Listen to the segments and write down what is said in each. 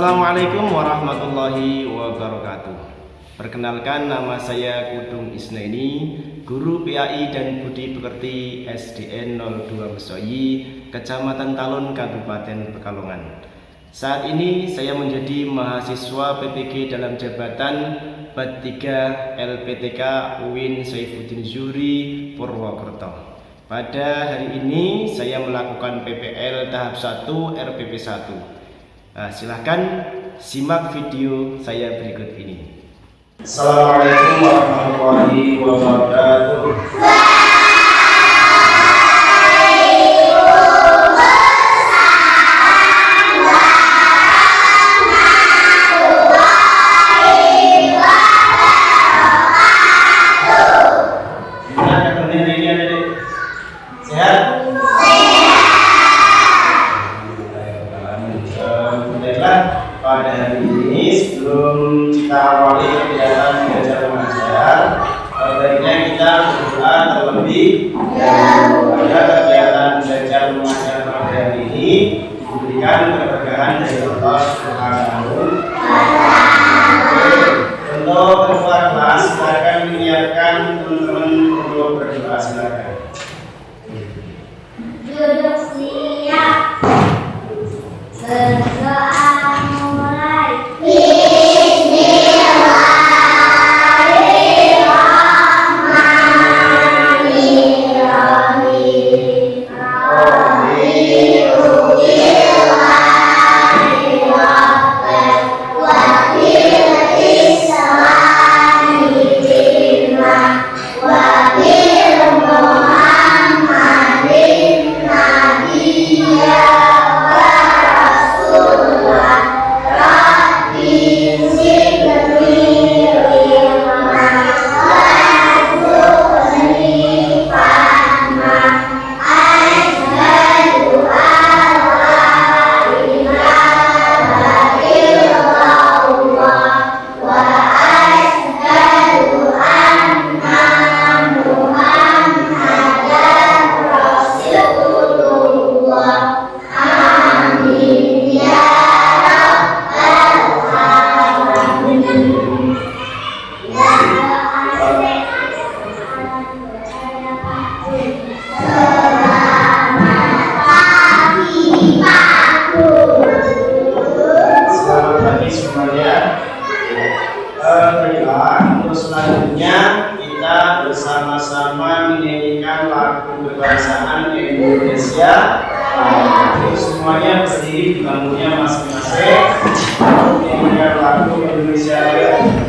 Assalamualaikum warahmatullahi wabarakatuh. Perkenalkan nama saya Kudung Isneni Guru PAI dan Budi Pekerti SDN 02 Mesoyi Kecamatan Talun Kabupaten Pekalongan. Saat ini saya menjadi mahasiswa PPG dalam jabatan BAT 3 LPTK UIN Saifuddin Zuri Purwokerto. Pada hari ini saya melakukan PPL tahap 1 RPP 1 Nah, silahkan simak video saya berikut ini. Assalamualaikum warahmatullahi wabarakatuh. Kebangsaan Indonesia. Jadi semuanya berdiri di bangkunya masing-masing. Menyanyikan lagu Indonesia berdiri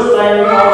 first time you have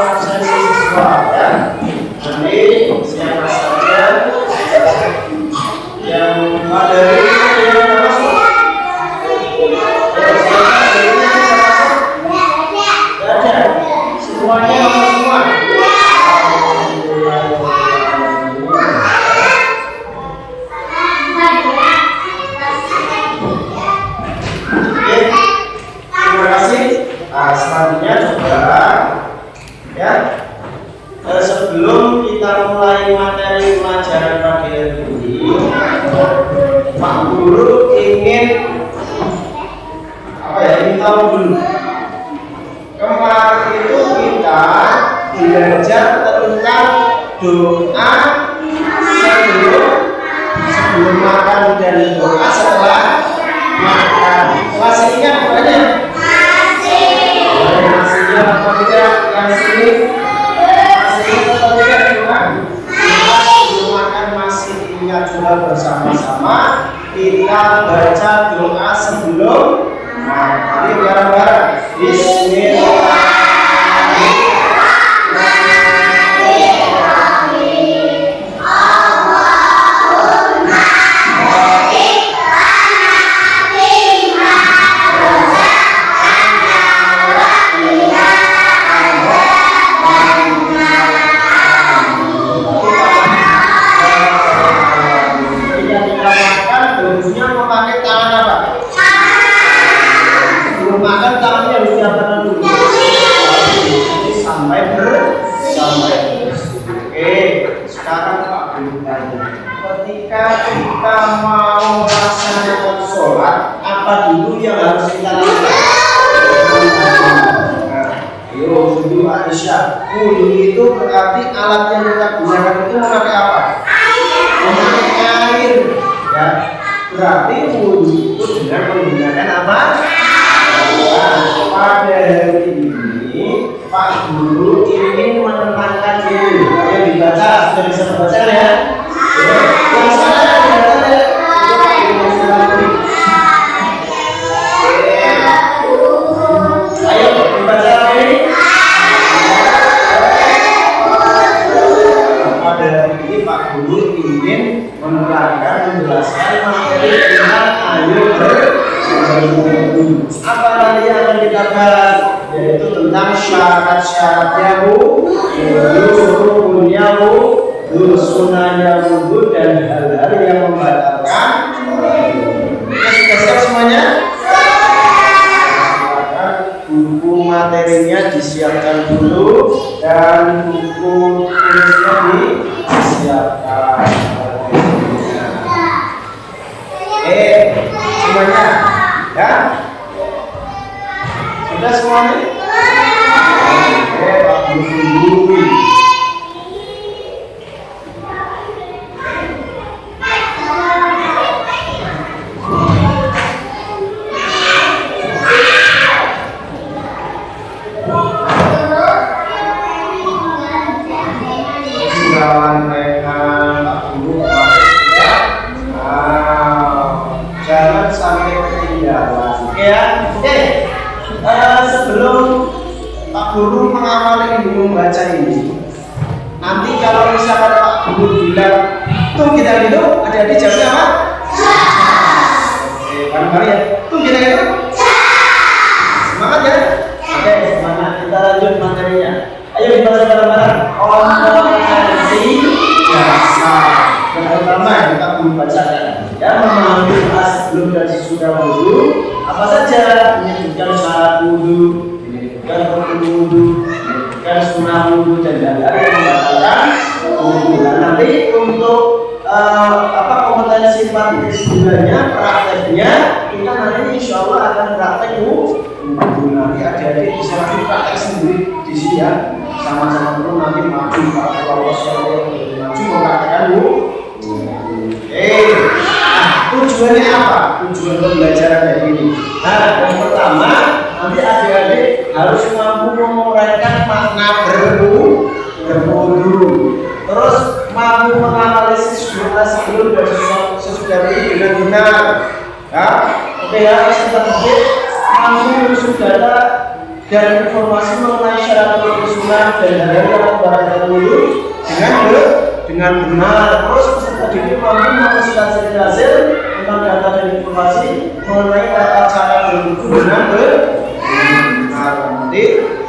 mampu menganalisis jumlah sebelum dan sesudahnya dengan benar. Ya oke ya setelah itu langsung menyusun data dan informasi mengenai syarat penyusunan dan dari barang yang dulu dengan benar dengan benar. Terus peserta didik mampu mempresentasikan hasil tentang data dan informasi mengenai tata cara berbuku dengan ber nanti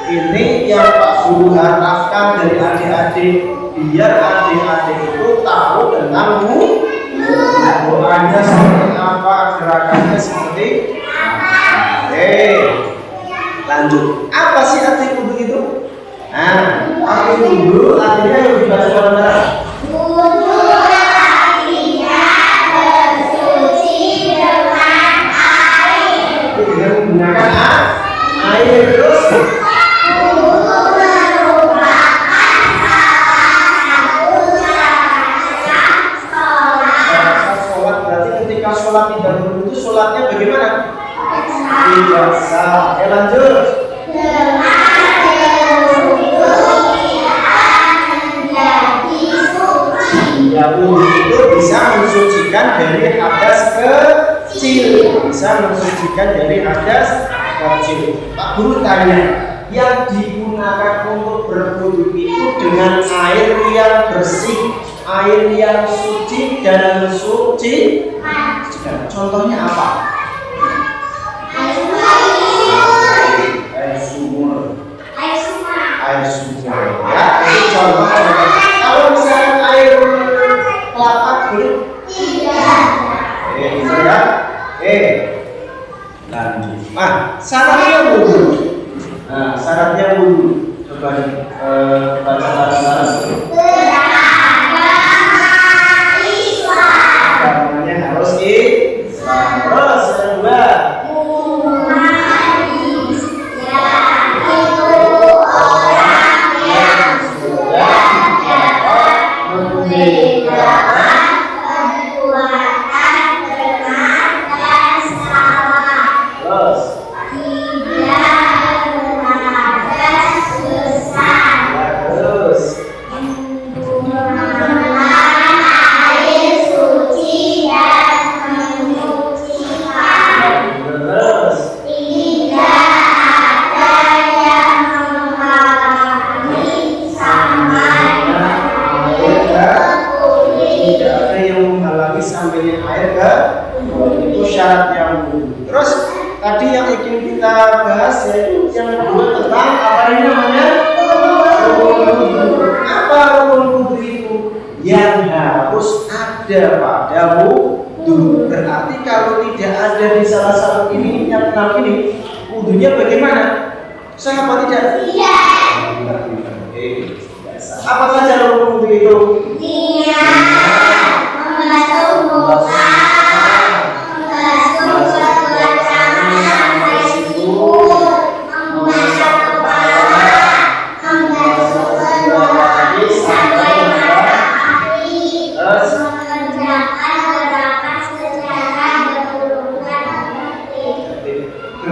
ini yang Pak Guru harapkan dari adik-adik biar adik-adik itu tahu tentang wudhu doanya seperti apa? Gerakannya seperti oke lanjut. Apa sih arti wudhu itu? Nah arti wudhu artinya yang dibaca pada oke lanjut. Ya wudhu itu bisa mensucikan dari hadas kecil. Bisa mensucikan dari hadas kecil. Pak Guru tanya Yang digunakan untuk berwudhu itu dengan air yang bersih Air yang suci dan suci? Contohnya apa? Air sumur ya itu contoh Kalau misalkan air kelapa boleh Eh, gitu ya. Eh, lanjut. Nah, syaratnya wudhu. Nah, syaratnya wudhu. Coba eh, baca bareng-bareng.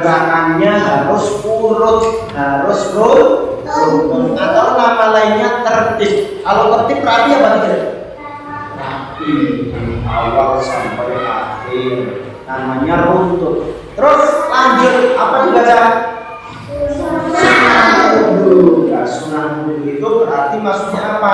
Gerakannya harus urut, harus rukun atau nama lainnya tertib. Kalau tertib rapi apa tidak? Rapi, awal sampai akhir. Namanya runtut. Terus lanjut apa dibaca? Sunnah wudhu itu berarti maksudnya apa?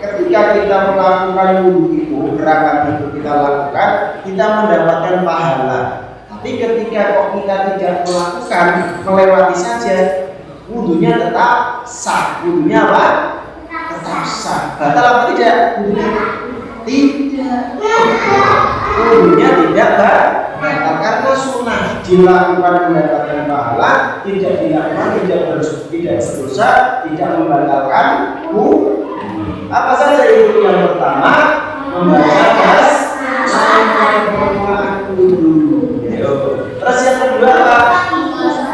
Ketika kita melakukan wudhu itu, gerakan itu kita lakukan, kita mendapatkan pahala. Tapi ketika kok kita tidak melakukan, melewati saja, wudhunya tetap sah. Wudhunya apa? Tetap sah. Batal apa tidak? Wudhunya tidak. Wudhunya tidak batal karena sunnah dilakukan mendapatkan pahala, tidak dilakukan tidak berdosa, tidak berdosa, tidak membatalkan wudhu. Apa saja itu yang pertama? Membaca bas sampai permulaan wudhu. Ayo. Apa?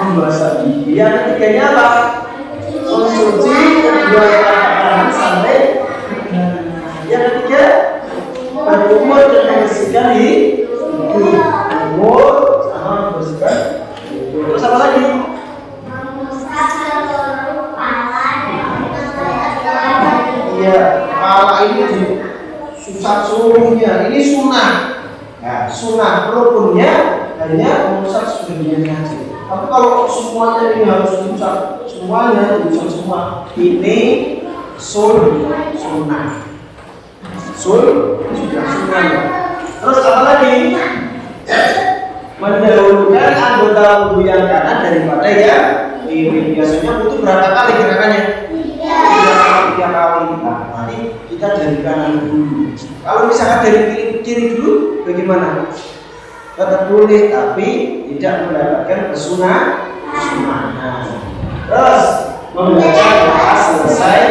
Membasuh gigi. Yang ketiganya apa? Mencuci kedua tangan sampai yang ketiga berkumur dan membersihkan hidung. Kumur sama membersihkan hidung. Terus apa lagi? Iya, kepala ini di susah seluruhnya. Ini sunnah. Nah, sunnah rukunnya hanya mengusap sebagian saja. Tapi kalau semuanya ini harus diucap, semuanya diucap semua. Ini sul sunnah. Sul juga sunnah. Terus apa lagi? Mendahulukan anggota tubuh yang kanan daripada yang kiri. Biasanya butuh berapa kali gerakannya? Tiga kali, tiga kali. Nah, nanti kita dari kanan dulu. Kalau misalkan dari kiri, kiri dulu, bagaimana? tetap boleh tapi tidak mendapatkan kesunah kesunahan terus membaca doa selesai.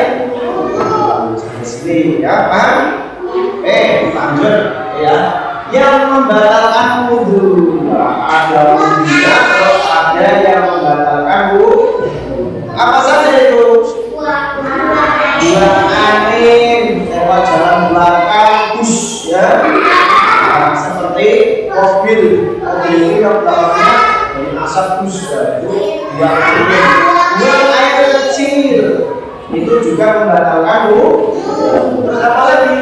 Sampai sini ya Pak eh lanjut ya. Yang membatalkan wudhu. Ada wudhunya terus ada yang membatalkan wudhu. Apa saja itu? Buang angin lewat jalan belakang bus ya. Nah, seperti mobil. Mobil yang belakangnya dari asap bus ya, itu buang angin itu juga membatalkan wudhu terus apa lagi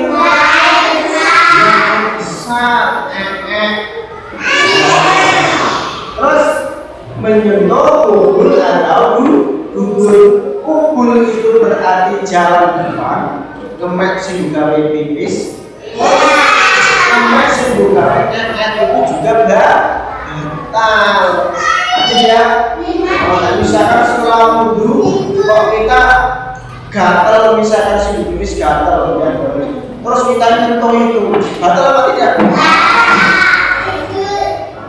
terus menyentuh kubul atau kubul kubul itu berarti jalan depan. Kemek sing gawe pipis. Kemek sing gawe nyet itu juga batal jadi ya kalau misalkan setelah wudhu kok kita gatel misalkan sing pipis gatel ya terus kita nyentuh itu batal apa tidak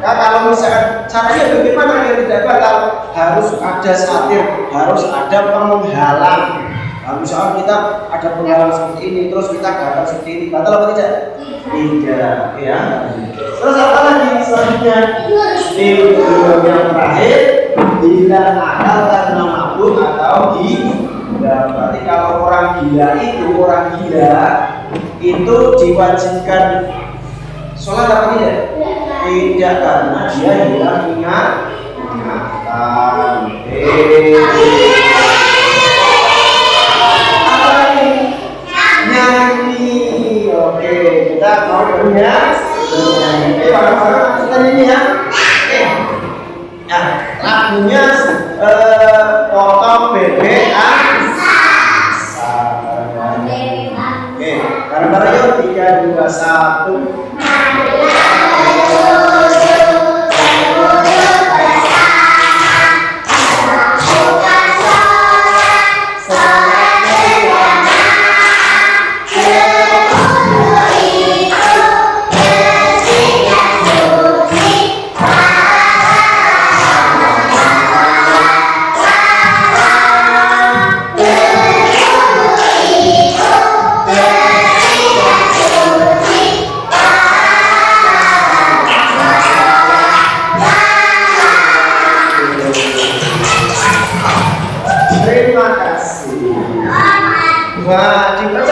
Nah, kalau misalkan caranya bagaimana biar tidak batal? Harus ada satir, harus ada penghalang. Nah, misalkan kita ada penghalang seperti ini, terus kita gagal seperti ini, batal apa tidak? Tidak, ya. Terus apa lagi selanjutnya? Tidur yang terakhir, bila akal karena mabuk atau gila. Berarti kalau orang gila itu orang gila itu diwajibkan sholat apa tidak? tidak karena dia hilang ingat ingatan apa lagi nyanyi oke kita mau bernyanyi eh bareng-bareng kita nyanyi ya oke nah lagunya eh potong bebek tiga Terima kasih. Wah, dibaca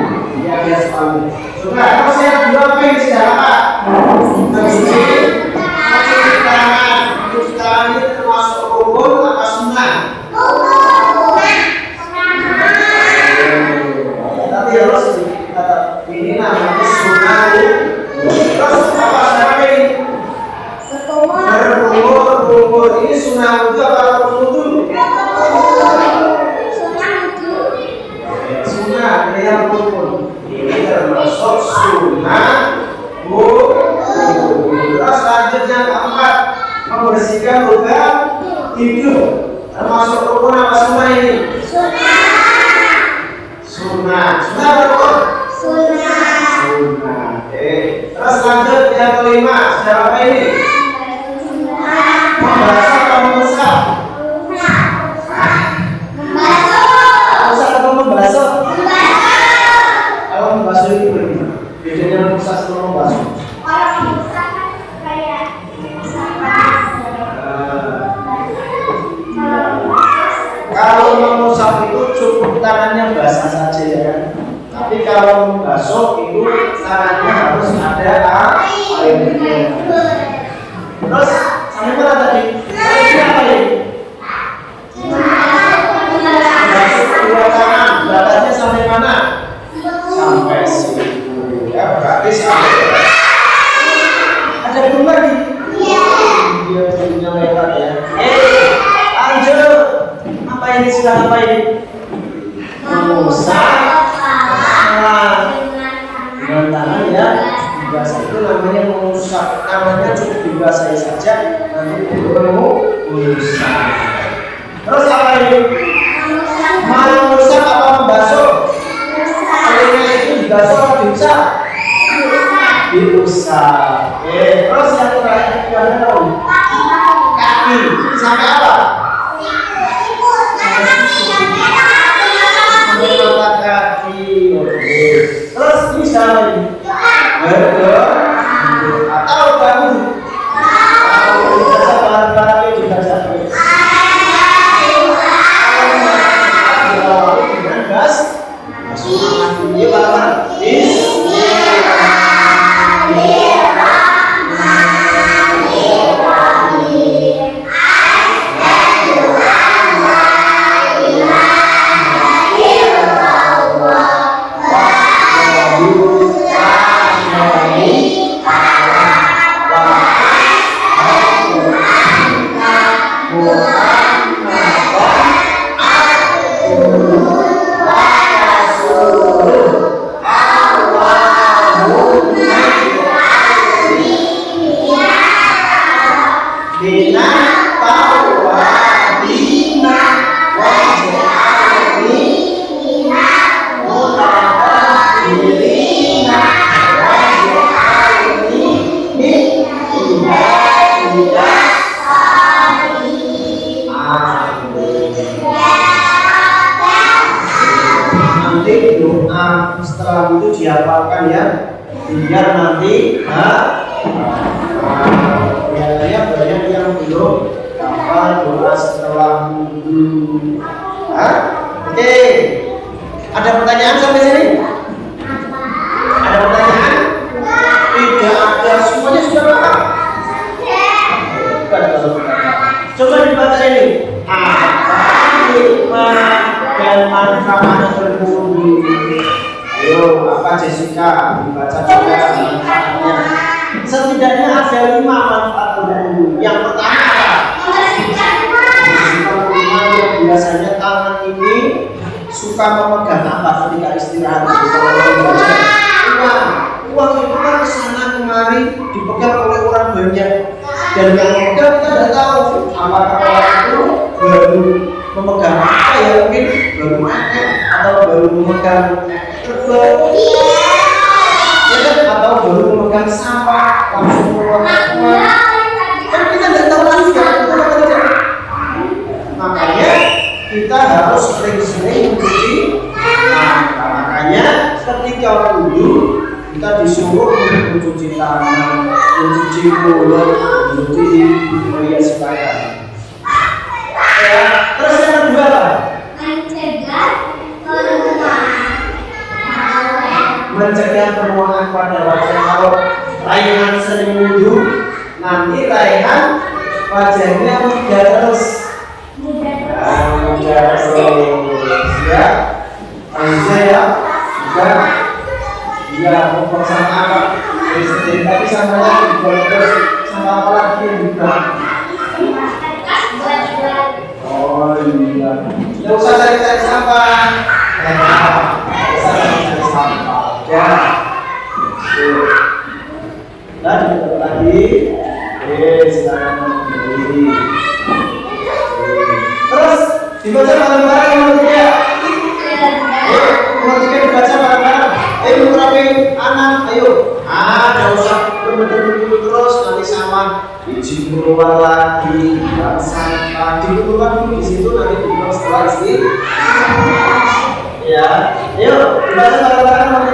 dia selalu. Coba kalau saya dua pin sudah apa? Tercuci cuci tangan cuci tangan ini termasuk rukun apa sunnah never tidak tahu apakah orang itu baru memegang apa ya mungkin baru makan atau baru memegang terbang ya kan iya, atau baru memegang sampah langsung keluar kan kita tidak tahu lagi sekarang kerja makanya kita harus sering-sering mencuci nah, makanya ketika wudhu kita disuruh mencuci tangan mencuci mulut. Jadi melihat supaya. Ya, terus yang kedua apa? Mencegah penuaan. Mencegah penuaan pada wajah kalau layangan sering wudhu, nanti layangan wajahnya muda terus. muda terus. Mudah oh, terus. Ya, manusia ya, mudah. Ya, perusahaan apa? Tapi sama lagi, boleh terus apalagi yang bisa oh iya tidak usah cari-cari sampah cari sampah ya dan kita lagi eh silakan berdiri terus dibaca bareng-bareng. Menurut dia menurut dia dibaca bareng-bareng. Ayo rapi anak ayo. Jangan usah berbeda terus nanti sama biji keluar lagi, sampah, dikumpulkan dulu di situ nanti dibuang setelah istri. Ya, ayo dibaca bareng-bareng nomor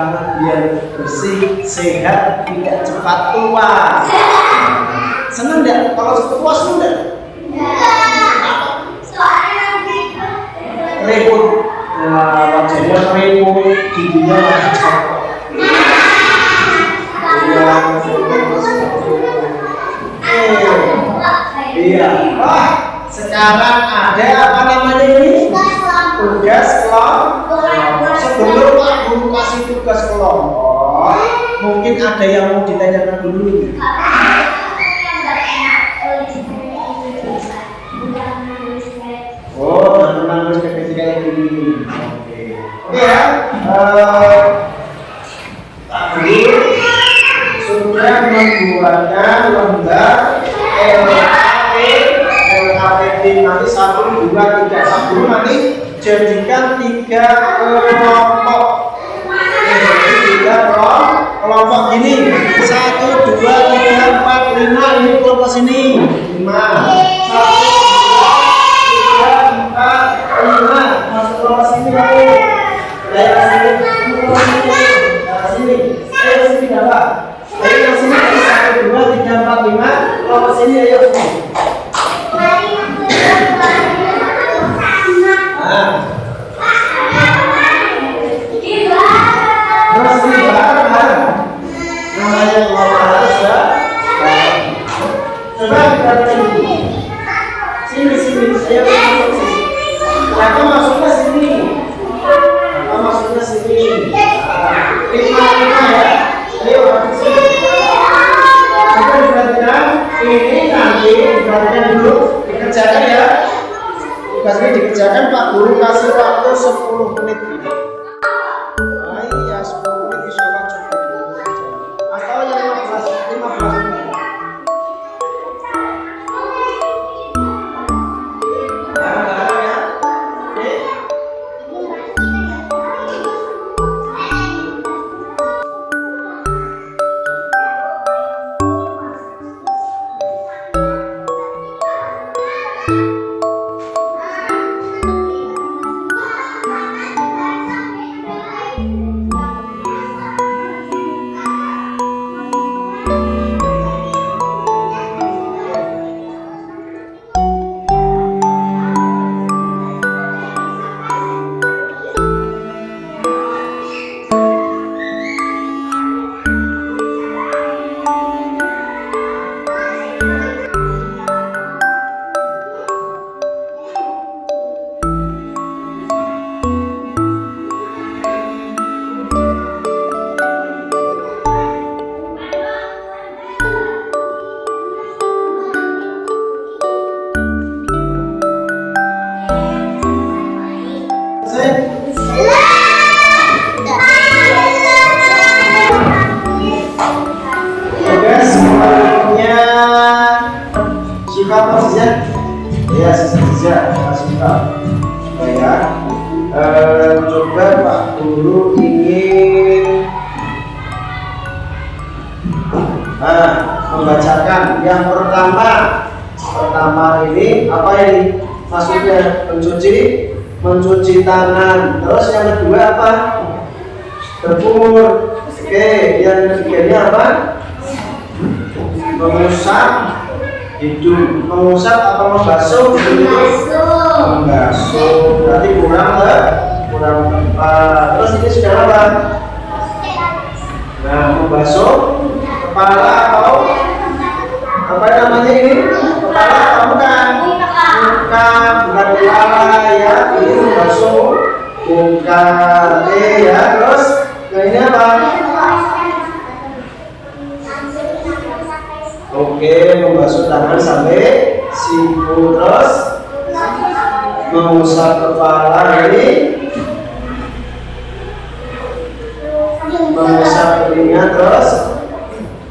Tangan biar bersih, sehat, tidak cepat tua. Senang nggak? Kalau cepat tua senang nggak? Repot. Wajahnya repot, giginya masih copot. Iya, Iya. Wah, sekarang ada apa namanya ini? Tugas kelompok. Sebelum Pak Guru kasih tugas kelompok, mungkin ada yang mau ditanyakan dulu. Oh, teman-teman terus ke ketika yang ini. Oke. Oke ya. Eh, Pak Guru sudah membuatkan lembar LKP LKP nanti satu dua tiga satu nanti jadikan tiga kelompok. Jadi tiga kelompok gini. Satu dua tiga empat lima ini kelompok sini lima membacakan. Yang pertama pertama ini apa ini maksudnya? Mencuci mencuci tangan. Terus yang kedua apa? Berkumur. Oke yang ketiganya apa? Mengusap hidung. Mengusap apa membasuh? Membasuh. Berarti kurang ke? Kurang tepat terus ini sudah apa? Nah membasuh kepala atau apa namanya ini? Kepala atau bukan? Muka bukan kepala ya. Ini membasuh muka oke ya. Terus nah ini apa? Oke membasuh tangan sampai siku. Terus mengusap kepala ini mengusap telinga. Terus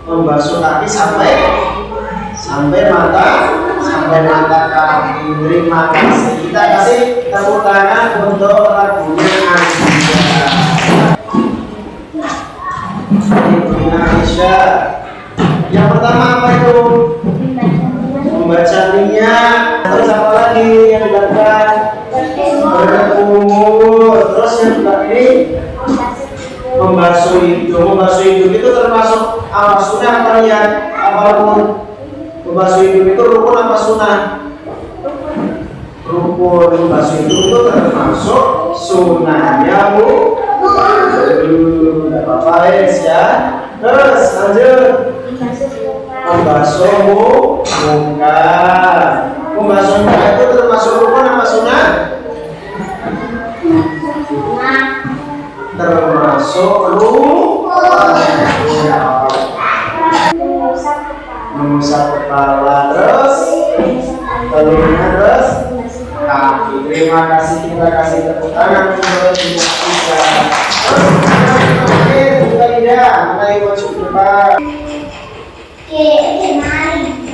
membasuh kaki sampai sampai mata sampai mata kaki. Terima kasih kita kasih tepuk tangan untuk lagunya Aisyah yang pertama apa itu? Membaca minyak. Terus apa lagi yang dilakukan berkumur terus yang ini membasuh hidung. Membasuh hidung itu termasuk apa sunnah ya apa rukun? Membasuh hidung itu rukun apa sunnah? Rukun membasuh hidung itu termasuk sunnahnya bu tidak apa-apa ya. Terus lanjut. Membasuh muka membasuh muka itu termasuk rukun apa sunnah? Termasuk mengusap kepala terus. Telinga terus. Kaki terima kasih. Kita kasih tepuk tangan untuk ibu kita oke buka lidah mulai masuk depan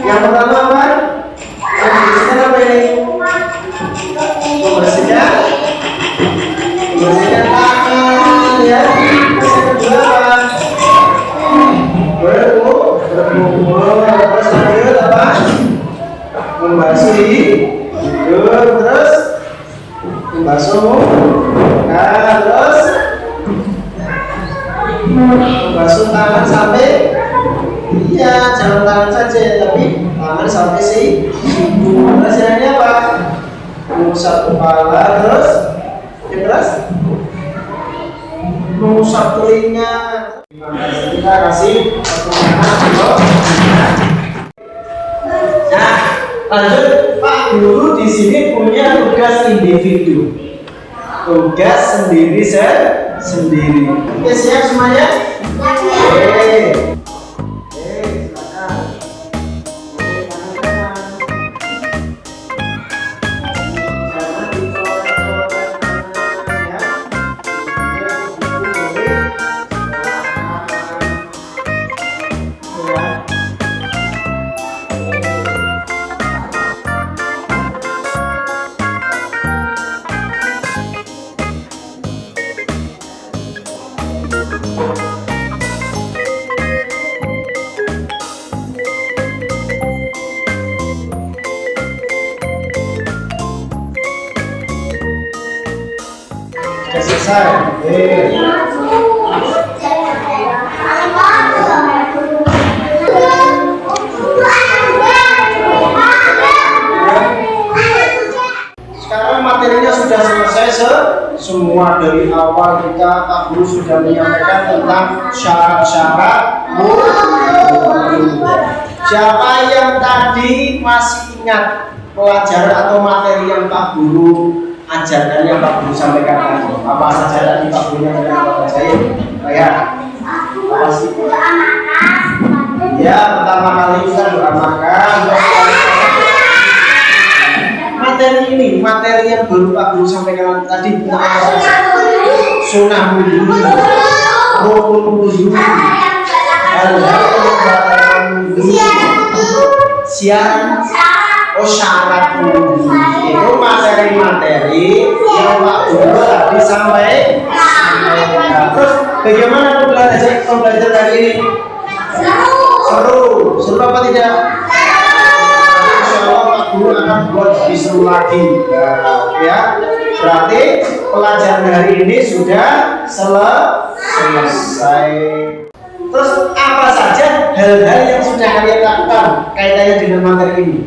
yang pertama apa yang apa ini membersihkan. Membersihkan tangan ya. Terus yang kedua apa terus lanjut apa membasuh hidung terus membasuh muka terus membasuh tangan sampai iya jangan tangan saja tapi tangan sampai si siku terus apa mengusap kepala terus ya terus mengusap telinga kita kasih. Nah lanjut Pak Guru di sini punya tugas individu. Tugas sendiri se sendiri. Oke siap semuanya? Oke Pak Guru sudah menyampaikan tentang syarat-syarat wudhu. Siapa yang tadi masih ingat pelajaran atau materi yang Pak Guru ajarkan yang Pak Guru sampaikan tadi? Apa saja tadi Pak Guru yang apa saja? Ya? Ya, pertama kali kita doa makan. Materi ini, materi yang baru Pak Guru sampaikan tadi tentang Sunnah wudhu, rukun wudhu, materi-materi sampai. Terus bagaimana? Seru, seru apa tidak? Akan buat lagi Nah, ya berarti pelajaran hari ini sudah sele- selesai. Terus apa saja hal-hal yang sudah kalian lakukan kaitannya dengan materi ini?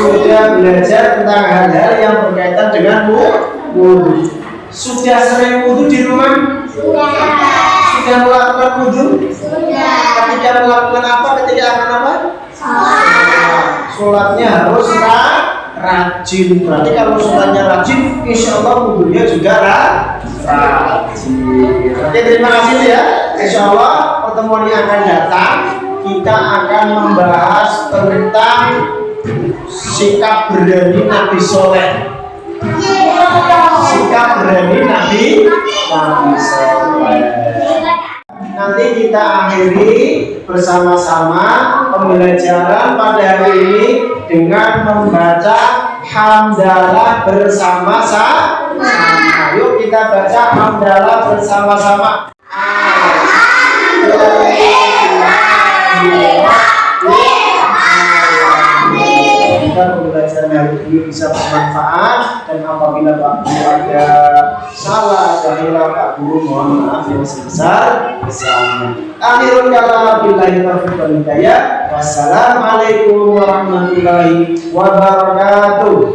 Sudah belajar tentang hal-hal yang berkaitan dengan wudhu sudah sering wudhu di rumah? Sudah. Melakukan wudhu ketika melakukan apa? Ketika akan apa sholatnya harus ra- rajin. Berarti kalau sholatnya rajin insya Allah wudhunya juga ra- rajin. Oke terima kasih ya. Insya Allah pertemuan yang akan datang kita akan membahas tentang sikap berani Nabi Soleh. Sikap berani Nabi Nabi Soleh. Nanti kita akhiri bersama-sama pembelajaran pada hari ini dengan membaca hamdalah bersama-sama. Yuk kita baca hamdalah bersama-sama. Kita pembelajaran hari ini bisa bermanfaat dan apabila Pak Guru ada salah ada hilang Pak Guru mohon maaf yang sebesar besarnya. Akhirul kalam billahi taufiq wal hidayah. Wassalamualaikum warahmatullahi wabarakatuh.